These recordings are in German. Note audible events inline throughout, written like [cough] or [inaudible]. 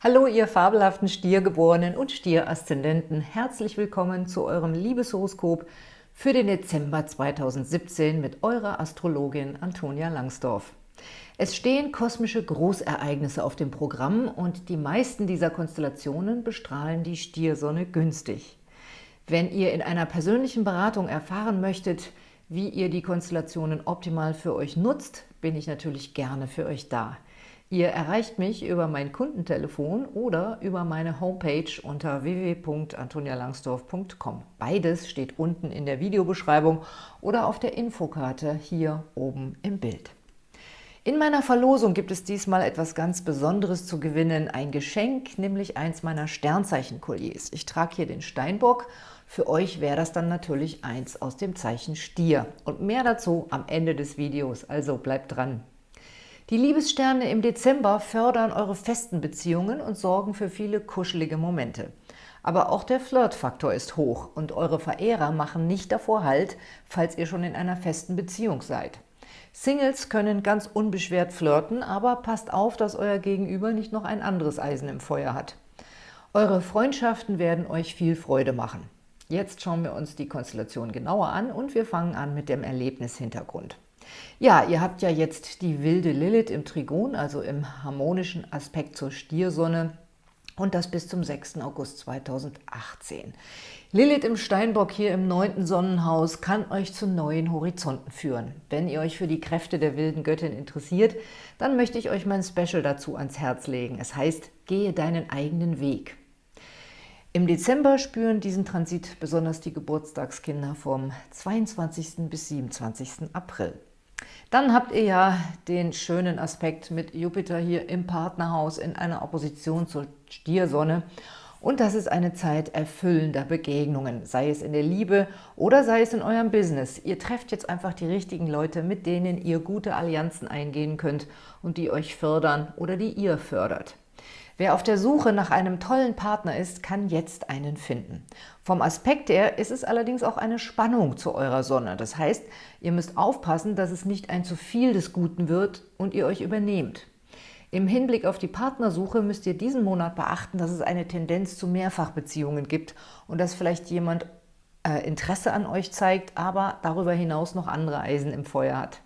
Hallo, ihr fabelhaften Stiergeborenen und Stieraszendenten. Herzlich willkommen zu eurem Liebeshoroskop für den Dezember 2017 mit eurer Astrologin Antonia Langsdorf. Es stehen kosmische Großereignisse auf dem Programm und die meisten dieser Konstellationen bestrahlen die Stiersonne günstig. Wenn ihr in einer persönlichen Beratung erfahren möchtet, wie ihr die Konstellationen optimal für euch nutzt, bin ich natürlich gerne für euch da. Ihr erreicht mich über mein Kundentelefon oder über meine Homepage unter www.antonialangsdorf.com. Beides steht unten in der Videobeschreibung oder auf der Infokarte hier oben im Bild. In meiner Verlosung gibt es diesmal etwas ganz Besonderes zu gewinnen, ein Geschenk, nämlich eins meiner Sternzeichen-Kolliers. Ich trage hier den Steinbock, für euch wäre das dann natürlich eins aus dem Zeichen Stier. Und mehr dazu am Ende des Videos, also bleibt dran. Die Liebessterne im Dezember fördern eure festen Beziehungen und sorgen für viele kuschelige Momente. Aber auch der Flirtfaktor ist hoch und eure Verehrer machen nicht davor Halt, falls ihr schon in einer festen Beziehung seid. Singles können ganz unbeschwert flirten, aber passt auf, dass euer Gegenüber nicht noch ein anderes Eisen im Feuer hat. Eure Freundschaften werden euch viel Freude machen. Jetzt schauen wir uns die Konstellation genauer an und wir fangen an mit dem Erlebnishintergrund. Ja, ihr habt ja jetzt die wilde Lilith im Trigon, also im harmonischen Aspekt zur Stiersonne und das bis zum 6. August 2018. Lilith im Steinbock hier im neunten Sonnenhaus kann euch zu neuen Horizonten führen. Wenn ihr euch für die Kräfte der wilden Göttin interessiert, dann möchte ich euch mein Special dazu ans Herz legen. Es heißt, gehe deinen eigenen Weg. Im Dezember spüren diesen Transit besonders die Geburtstagskinder vom 22. bis 27. April. Dann habt ihr ja den schönen Aspekt mit Jupiter hier im Partnerhaus in einer Opposition zur Stiersonne. Und das ist eine Zeit erfüllender Begegnungen, sei es in der Liebe oder sei es in eurem Business. Ihr trefft jetzt einfach die richtigen Leute, mit denen ihr gute Allianzen eingehen könnt und die euch fördern oder die ihr fördert. Wer auf der Suche nach einem tollen Partner ist, kann jetzt einen finden. Vom Aspekt her ist es allerdings auch eine Spannung zu eurer Sonne. Das heißt, ihr müsst aufpassen, dass es nicht ein zu viel des Guten wird und ihr euch übernehmt. Im Hinblick auf die Partnersuche müsst ihr diesen Monat beachten, dass es eine Tendenz zu Mehrfachbeziehungen gibt und dass vielleicht jemand äh, Interesse an euch zeigt, aber darüber hinaus noch andere Eisen im Feuer hat.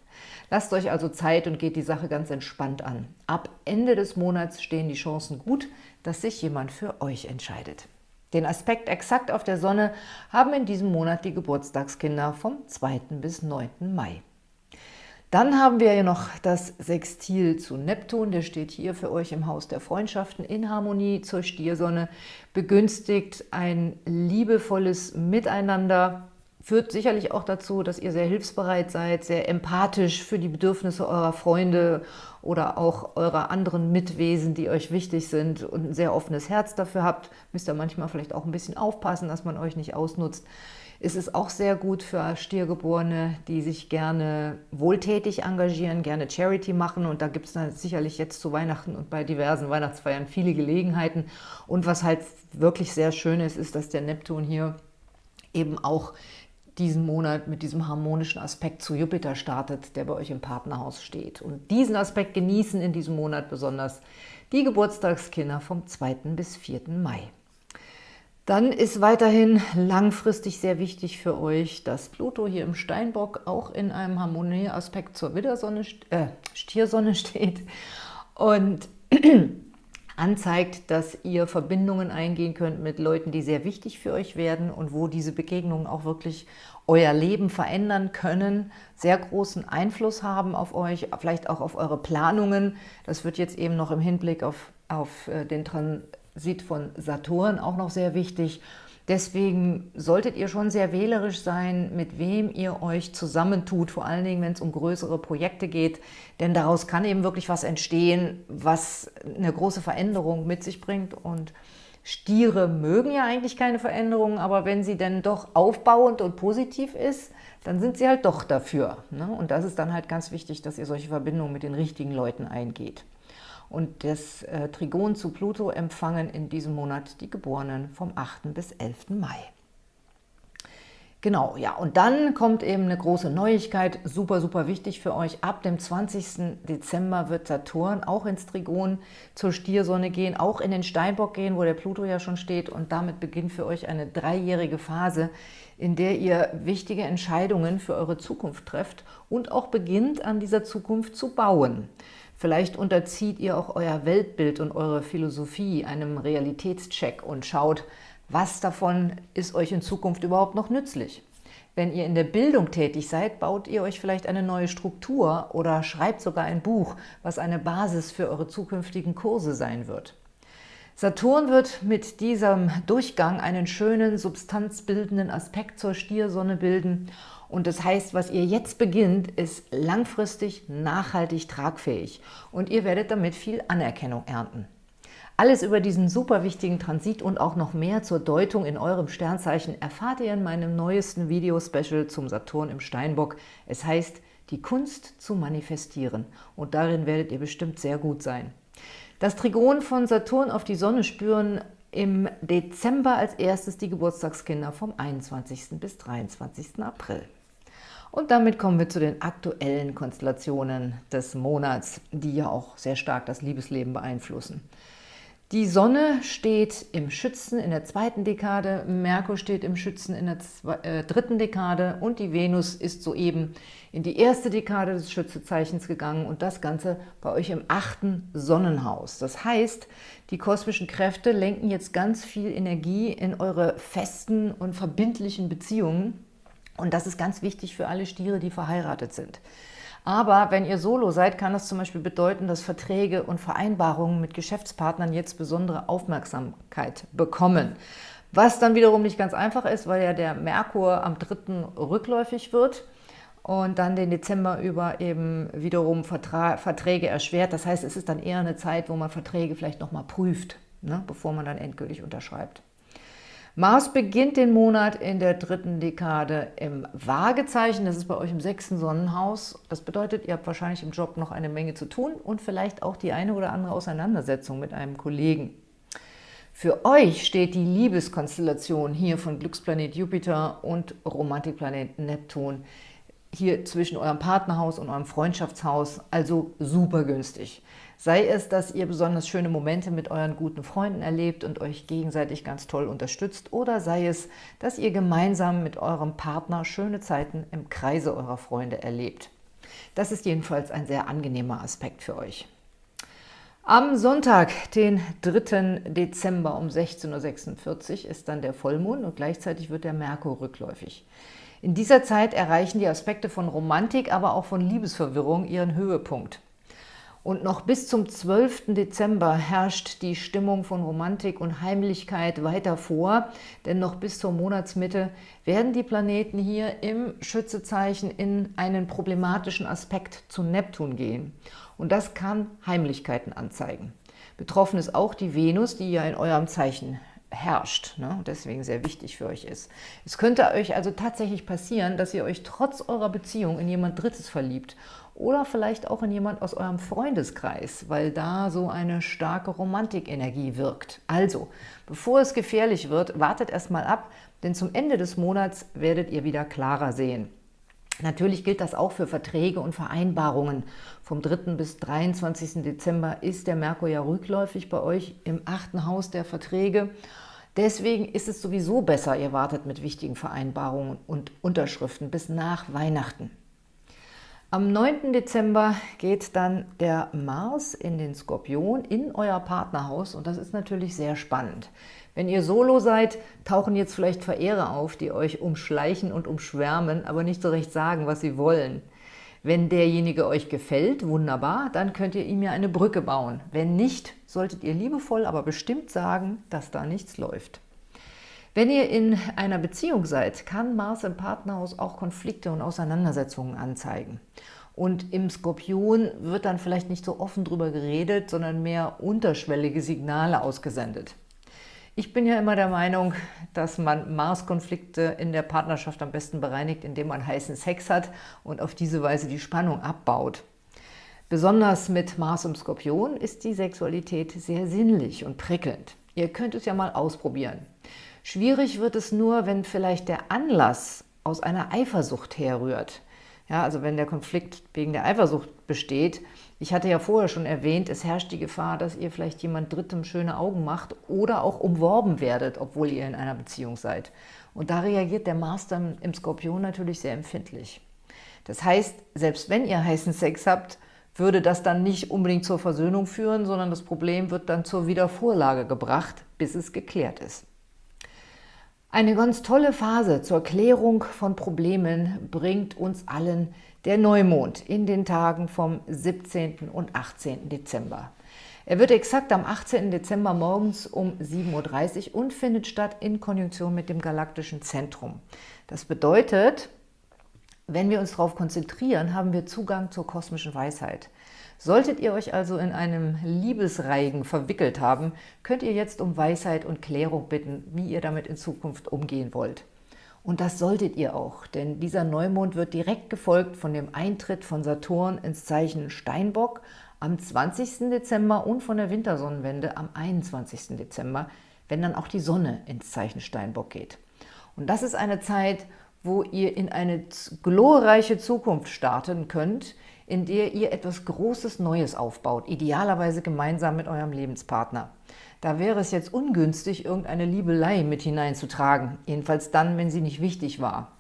Lasst euch also Zeit und geht die Sache ganz entspannt an. Ab Ende des Monats stehen die Chancen gut, dass sich jemand für euch entscheidet. Den Aspekt exakt auf der Sonne haben in diesem Monat die Geburtstagskinder vom 2. bis 9. Mai. Dann haben wir ja noch das Sextil zu Neptun, der steht hier für euch im Haus der Freundschaften in Harmonie zur Stiersonne, begünstigt ein liebevolles Miteinander, führt sicherlich auch dazu, dass ihr sehr hilfsbereit seid, sehr empathisch für die Bedürfnisse eurer Freunde oder auch eurer anderen Mitwesen, die euch wichtig sind und ein sehr offenes Herz dafür habt. Müsst ihr manchmal vielleicht auch ein bisschen aufpassen, dass man euch nicht ausnutzt. Es ist auch sehr gut für Stiergeborene, die sich gerne wohltätig engagieren, gerne Charity machen. Und da gibt es sicherlich jetzt zu Weihnachten und bei diversen Weihnachtsfeiern viele Gelegenheiten. Und was halt wirklich sehr schön ist, ist, dass der Neptun hier eben auch diesen Monat mit diesem harmonischen Aspekt zu Jupiter startet, der bei euch im Partnerhaus steht. Und diesen Aspekt genießen in diesem Monat besonders die Geburtstagskinder vom 2. bis 4. Mai. Dann ist weiterhin langfristig sehr wichtig für euch, dass Pluto hier im Steinbock auch in einem Harmonieaspekt zur Widdersonne, äh, Stiersonne [laughs] steht und [clears throat] anzeigt, dass ihr Verbindungen eingehen könnt mit Leuten, die sehr wichtig für euch werden und wo diese Begegnungen auch wirklich euer Leben verändern können, sehr großen Einfluss haben auf euch, vielleicht auch auf eure Planungen. Das wird jetzt eben noch im Hinblick auf, auf äh, den Transit von Saturn auch noch sehr wichtig. Deswegen solltet ihr schon sehr wählerisch sein, mit wem ihr euch zusammentut, vor allen Dingen, wenn es um größere Projekte geht, denn daraus kann eben wirklich was entstehen, was eine große Veränderung mit sich bringt und Stiere mögen ja eigentlich keine Veränderungen, aber wenn sie denn doch aufbauend und positiv ist, dann sind sie halt doch dafür. Ne? Und das ist dann halt ganz wichtig, dass ihr solche Verbindungen mit den richtigen Leuten eingeht und das äh, Trigon zu Pluto empfangen in diesem Monat die Geborenen vom 8. bis 11. Mai. Genau, ja, und dann kommt eben eine große Neuigkeit, super, super wichtig für euch. Ab dem 20. Dezember wird Saturn auch ins Trigon zur Stiersonne gehen, auch in den Steinbock gehen, wo der Pluto ja schon steht. Und damit beginnt für euch eine dreijährige Phase, in der ihr wichtige Entscheidungen für eure Zukunft trefft und auch beginnt, an dieser Zukunft zu bauen. Vielleicht unterzieht ihr auch euer Weltbild und eure Philosophie einem Realitätscheck und schaut, was davon ist euch in Zukunft überhaupt noch nützlich? Wenn ihr in der Bildung tätig seid, baut ihr euch vielleicht eine neue Struktur oder schreibt sogar ein Buch, was eine Basis für eure zukünftigen Kurse sein wird. Saturn wird mit diesem Durchgang einen schönen, substanzbildenden Aspekt zur Stiersonne bilden und das heißt, was ihr jetzt beginnt, ist langfristig nachhaltig tragfähig und ihr werdet damit viel Anerkennung ernten. Alles über diesen super wichtigen Transit und auch noch mehr zur Deutung in eurem Sternzeichen erfahrt ihr in meinem neuesten Video-Special zum Saturn im Steinbock. Es heißt, die Kunst zu manifestieren und darin werdet ihr bestimmt sehr gut sein. Das Trigon von Saturn auf die Sonne spüren im Dezember als erstes die Geburtstagskinder vom 21. bis 23. April. Und damit kommen wir zu den aktuellen Konstellationen des Monats, die ja auch sehr stark das Liebesleben beeinflussen. Die Sonne steht im Schützen in der zweiten Dekade, Merkur steht im Schützen in der zwei, äh, dritten Dekade und die Venus ist soeben in die erste Dekade des Schützezeichens gegangen und das Ganze bei euch im achten Sonnenhaus. Das heißt, die kosmischen Kräfte lenken jetzt ganz viel Energie in eure festen und verbindlichen Beziehungen und das ist ganz wichtig für alle Stiere, die verheiratet sind. Aber wenn ihr Solo seid, kann das zum Beispiel bedeuten, dass Verträge und Vereinbarungen mit Geschäftspartnern jetzt besondere Aufmerksamkeit bekommen. Was dann wiederum nicht ganz einfach ist, weil ja der Merkur am 3. rückläufig wird und dann den Dezember über eben wiederum Vertra Verträge erschwert. Das heißt, es ist dann eher eine Zeit, wo man Verträge vielleicht nochmal prüft, ne, bevor man dann endgültig unterschreibt. Mars beginnt den Monat in der dritten Dekade im Waagezeichen. Das ist bei euch im sechsten Sonnenhaus. Das bedeutet, ihr habt wahrscheinlich im Job noch eine Menge zu tun und vielleicht auch die eine oder andere Auseinandersetzung mit einem Kollegen. Für euch steht die Liebeskonstellation hier von Glücksplanet Jupiter und Romantikplanet Neptun hier zwischen eurem Partnerhaus und eurem Freundschaftshaus, also super günstig. Sei es, dass ihr besonders schöne Momente mit euren guten Freunden erlebt und euch gegenseitig ganz toll unterstützt, oder sei es, dass ihr gemeinsam mit eurem Partner schöne Zeiten im Kreise eurer Freunde erlebt. Das ist jedenfalls ein sehr angenehmer Aspekt für euch. Am Sonntag, den 3. Dezember um 16.46 Uhr ist dann der Vollmond und gleichzeitig wird der Merkur rückläufig. In dieser Zeit erreichen die Aspekte von Romantik, aber auch von Liebesverwirrung ihren Höhepunkt. Und noch bis zum 12. Dezember herrscht die Stimmung von Romantik und Heimlichkeit weiter vor, denn noch bis zur Monatsmitte werden die Planeten hier im Schützezeichen in einen problematischen Aspekt zu Neptun gehen. Und das kann Heimlichkeiten anzeigen. Betroffen ist auch die Venus, die ja in eurem Zeichen herrscht ne? und deswegen sehr wichtig für euch ist. Es könnte euch also tatsächlich passieren, dass ihr euch trotz eurer Beziehung in jemand Drittes verliebt oder vielleicht auch in jemand aus eurem Freundeskreis, weil da so eine starke Romantikenergie wirkt. Also, bevor es gefährlich wird, wartet erstmal ab, denn zum Ende des Monats werdet ihr wieder klarer sehen. Natürlich gilt das auch für Verträge und Vereinbarungen. Vom 3. bis 23. Dezember ist der Merkur ja rückläufig bei euch im achten Haus der Verträge. Deswegen ist es sowieso besser, ihr wartet mit wichtigen Vereinbarungen und Unterschriften bis nach Weihnachten. Am 9. Dezember geht dann der Mars in den Skorpion in euer Partnerhaus und das ist natürlich sehr spannend. Wenn ihr Solo seid, tauchen jetzt vielleicht Verehrer auf, die euch umschleichen und umschwärmen, aber nicht so recht sagen, was sie wollen. Wenn derjenige euch gefällt, wunderbar, dann könnt ihr ihm ja eine Brücke bauen. Wenn nicht, solltet ihr liebevoll, aber bestimmt sagen, dass da nichts läuft. Wenn ihr in einer Beziehung seid, kann Mars im Partnerhaus auch Konflikte und Auseinandersetzungen anzeigen. Und im Skorpion wird dann vielleicht nicht so offen drüber geredet, sondern mehr unterschwellige Signale ausgesendet. Ich bin ja immer der Meinung, dass man Mars-Konflikte in der Partnerschaft am besten bereinigt, indem man heißen Sex hat und auf diese Weise die Spannung abbaut. Besonders mit Mars im Skorpion ist die Sexualität sehr sinnlich und prickelnd. Ihr könnt es ja mal ausprobieren. Schwierig wird es nur, wenn vielleicht der Anlass aus einer Eifersucht herrührt. Ja, also wenn der Konflikt wegen der Eifersucht besteht, ich hatte ja vorher schon erwähnt, es herrscht die Gefahr, dass ihr vielleicht jemand Drittem schöne Augen macht oder auch umworben werdet, obwohl ihr in einer Beziehung seid. Und da reagiert der Mars dann im Skorpion natürlich sehr empfindlich. Das heißt, selbst wenn ihr heißen Sex habt, würde das dann nicht unbedingt zur Versöhnung führen, sondern das Problem wird dann zur Wiedervorlage gebracht, bis es geklärt ist. Eine ganz tolle Phase zur Klärung von Problemen bringt uns allen der Neumond in den Tagen vom 17. und 18. Dezember. Er wird exakt am 18. Dezember morgens um 7.30 Uhr und findet statt in Konjunktion mit dem galaktischen Zentrum. Das bedeutet, wenn wir uns darauf konzentrieren, haben wir Zugang zur kosmischen Weisheit. Solltet ihr euch also in einem Liebesreigen verwickelt haben, könnt ihr jetzt um Weisheit und Klärung bitten, wie ihr damit in Zukunft umgehen wollt. Und das solltet ihr auch, denn dieser Neumond wird direkt gefolgt von dem Eintritt von Saturn ins Zeichen Steinbock am 20. Dezember und von der Wintersonnenwende am 21. Dezember, wenn dann auch die Sonne ins Zeichen Steinbock geht. Und das ist eine Zeit, wo ihr in eine glorreiche Zukunft starten könnt, in der ihr etwas Großes Neues aufbaut, idealerweise gemeinsam mit eurem Lebenspartner. Da wäre es jetzt ungünstig, irgendeine Liebelei mit hineinzutragen, jedenfalls dann, wenn sie nicht wichtig war.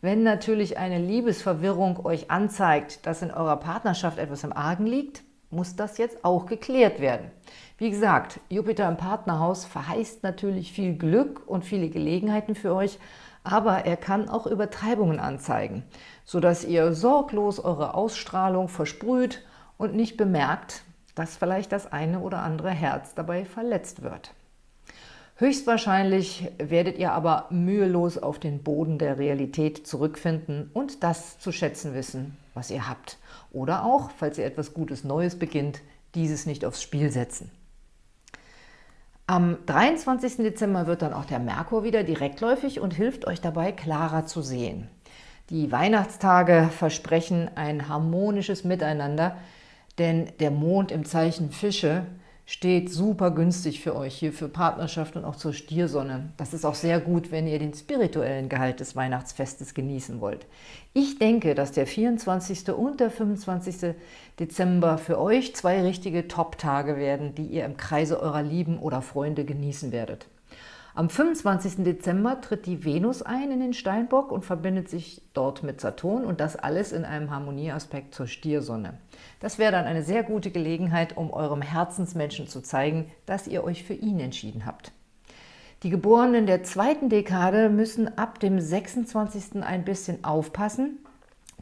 Wenn natürlich eine Liebesverwirrung euch anzeigt, dass in eurer Partnerschaft etwas im Argen liegt, muss das jetzt auch geklärt werden. Wie gesagt, Jupiter im Partnerhaus verheißt natürlich viel Glück und viele Gelegenheiten für euch, aber er kann auch Übertreibungen anzeigen, sodass ihr sorglos eure Ausstrahlung versprüht und nicht bemerkt, dass vielleicht das eine oder andere Herz dabei verletzt wird. Höchstwahrscheinlich werdet ihr aber mühelos auf den Boden der Realität zurückfinden und das zu schätzen wissen, was ihr habt. Oder auch, falls ihr etwas Gutes Neues beginnt, dieses nicht aufs Spiel setzen. Am 23. Dezember wird dann auch der Merkur wieder direktläufig und hilft euch dabei, klarer zu sehen. Die Weihnachtstage versprechen ein harmonisches Miteinander, denn der Mond im Zeichen Fische steht super günstig für euch hier für Partnerschaft und auch zur Stiersonne. Das ist auch sehr gut, wenn ihr den spirituellen Gehalt des Weihnachtsfestes genießen wollt. Ich denke, dass der 24. und der 25. Dezember für euch zwei richtige Top-Tage werden, die ihr im Kreise eurer Lieben oder Freunde genießen werdet. Am 25. Dezember tritt die Venus ein in den Steinbock und verbindet sich dort mit Saturn und das alles in einem Harmonieaspekt zur Stiersonne. Das wäre dann eine sehr gute Gelegenheit, um eurem Herzensmenschen zu zeigen, dass ihr euch für ihn entschieden habt. Die Geborenen der zweiten Dekade müssen ab dem 26. ein bisschen aufpassen,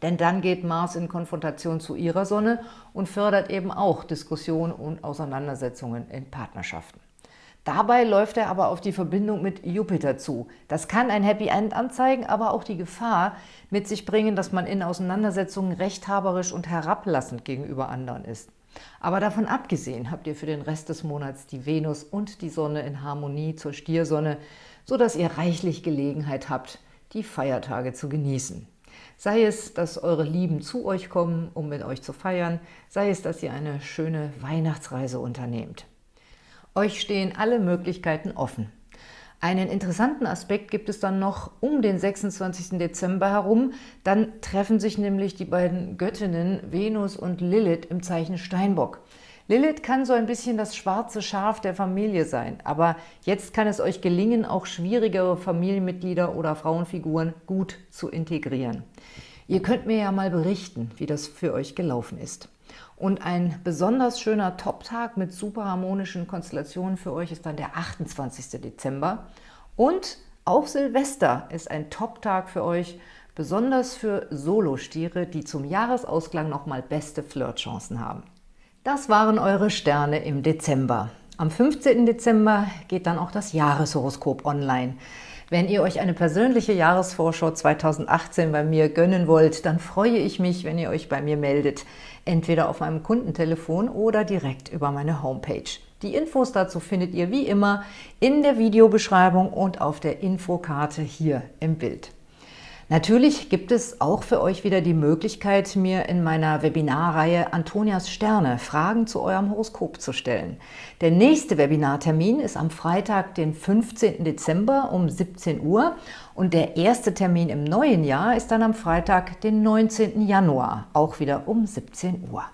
denn dann geht Mars in Konfrontation zu ihrer Sonne und fördert eben auch Diskussionen und Auseinandersetzungen in Partnerschaften. Dabei läuft er aber auf die Verbindung mit Jupiter zu. Das kann ein Happy End anzeigen, aber auch die Gefahr mit sich bringen, dass man in Auseinandersetzungen rechthaberisch und herablassend gegenüber anderen ist. Aber davon abgesehen habt ihr für den Rest des Monats die Venus und die Sonne in Harmonie zur Stiersonne, sodass ihr reichlich Gelegenheit habt, die Feiertage zu genießen. Sei es, dass eure Lieben zu euch kommen, um mit euch zu feiern, sei es, dass ihr eine schöne Weihnachtsreise unternehmt. Euch stehen alle Möglichkeiten offen. Einen interessanten Aspekt gibt es dann noch um den 26. Dezember herum. Dann treffen sich nämlich die beiden Göttinnen Venus und Lilith im Zeichen Steinbock. Lilith kann so ein bisschen das schwarze Schaf der Familie sein, aber jetzt kann es euch gelingen, auch schwierigere Familienmitglieder oder Frauenfiguren gut zu integrieren. Ihr könnt mir ja mal berichten, wie das für euch gelaufen ist. Und ein besonders schöner Top-Tag mit super harmonischen Konstellationen für euch ist dann der 28. Dezember. Und auch Silvester ist ein Top-Tag für euch, besonders für Solostiere, die zum Jahresausklang nochmal beste Flirtchancen haben. Das waren eure Sterne im Dezember. Am 15. Dezember geht dann auch das Jahreshoroskop online. Wenn ihr euch eine persönliche Jahresvorschau 2018 bei mir gönnen wollt, dann freue ich mich, wenn ihr euch bei mir meldet, entweder auf meinem Kundentelefon oder direkt über meine Homepage. Die Infos dazu findet ihr wie immer in der Videobeschreibung und auf der Infokarte hier im Bild. Natürlich gibt es auch für euch wieder die Möglichkeit, mir in meiner Webinarreihe Antonias Sterne Fragen zu eurem Horoskop zu stellen. Der nächste Webinartermin ist am Freitag, den 15. Dezember um 17 Uhr und der erste Termin im neuen Jahr ist dann am Freitag, den 19. Januar, auch wieder um 17 Uhr.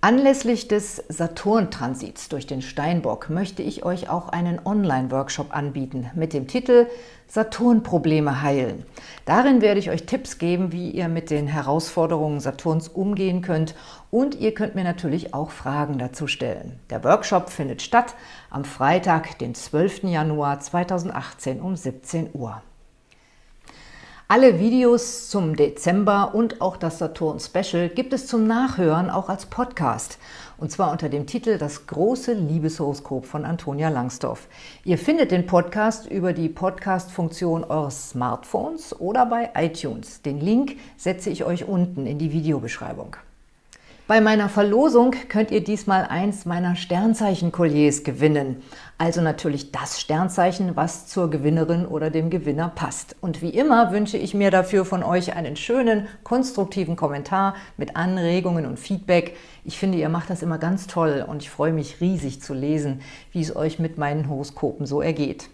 Anlässlich des Saturn-Transits durch den Steinbock möchte ich euch auch einen Online-Workshop anbieten mit dem Titel Saturn-Probleme heilen. Darin werde ich euch Tipps geben, wie ihr mit den Herausforderungen Saturns umgehen könnt und ihr könnt mir natürlich auch Fragen dazu stellen. Der Workshop findet statt am Freitag, den 12. Januar 2018 um 17 Uhr. Alle Videos zum Dezember und auch das Saturn-Special gibt es zum Nachhören auch als Podcast. Und zwar unter dem Titel Das große Liebeshoroskop von Antonia Langsdorf. Ihr findet den Podcast über die Podcast-Funktion eures Smartphones oder bei iTunes. Den Link setze ich euch unten in die Videobeschreibung. Bei meiner Verlosung könnt ihr diesmal eins meiner Sternzeichen-Kolliers gewinnen. Also natürlich das Sternzeichen, was zur Gewinnerin oder dem Gewinner passt. Und wie immer wünsche ich mir dafür von euch einen schönen, konstruktiven Kommentar mit Anregungen und Feedback. Ich finde, ihr macht das immer ganz toll und ich freue mich riesig zu lesen, wie es euch mit meinen Horoskopen so ergeht.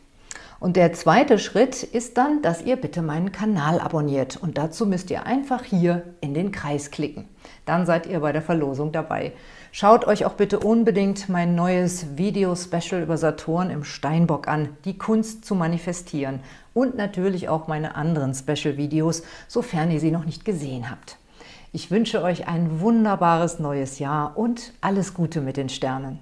Und der zweite Schritt ist dann, dass ihr bitte meinen Kanal abonniert. Und dazu müsst ihr einfach hier in den Kreis klicken. Dann seid ihr bei der Verlosung dabei. Schaut euch auch bitte unbedingt mein neues Video-Special über Saturn im Steinbock an, die Kunst zu manifestieren. Und natürlich auch meine anderen Special-Videos, sofern ihr sie noch nicht gesehen habt. Ich wünsche euch ein wunderbares neues Jahr und alles Gute mit den Sternen.